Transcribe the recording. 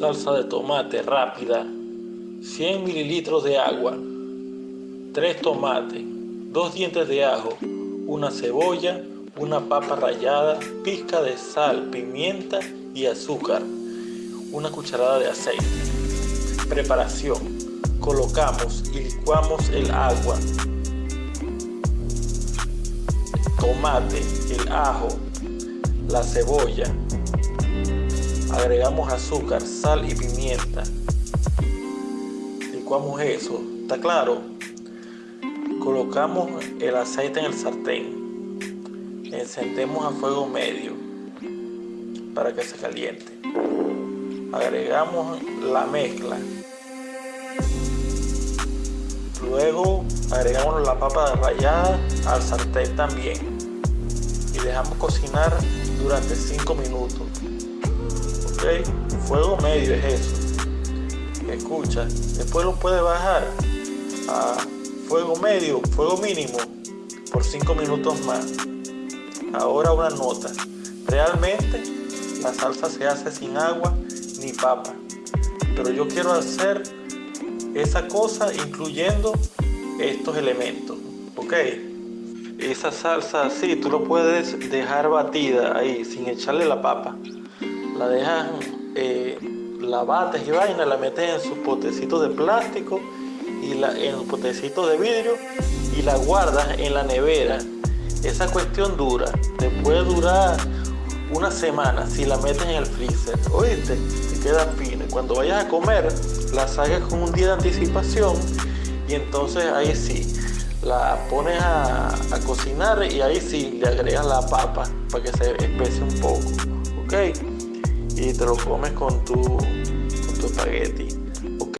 Salsa de tomate rápida. 100 mililitros de agua. 3 tomates. 2 dientes de ajo. Una cebolla. Una papa rallada. Pizca de sal, pimienta y azúcar. Una cucharada de aceite. Preparación. Colocamos y licuamos el agua. Tomate, el ajo, la cebolla, agregamos azúcar, sal y pimienta. Licuamos eso, ¿está claro? Colocamos el aceite en el sartén. Encendemos a fuego medio para que se caliente. Agregamos la mezcla. Luego agregamos la papa rallada al sartén también dejamos cocinar durante 5 minutos. Fuego medio es eso. Escucha después lo puede bajar a fuego medio fuego mínimo por 5 minutos más. Ahora una nota. Realmente la salsa se hace sin agua ni papa pero yo quiero hacer esa cosa incluyendo estos elementos ok esa salsa así tú lo puedes dejar batida ahí sin echarle la papa la dejas, eh, la bates y vaina, la metes en sus potecitos de plástico y la, en los potecitos de vidrio y la guardas en la nevera. Esa cuestión dura, te puede durar una semana si la metes en el freezer. Oíste, te queda fina. Cuando vayas a comer, la saques con un día de anticipación y entonces ahí sí, la pones a, a cocinar y ahí sí le agregas la papa para que se espese un poco. ¿Ok? y te lo comes con tu, con tu espagueti.